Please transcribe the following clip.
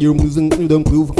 You're losing the proof.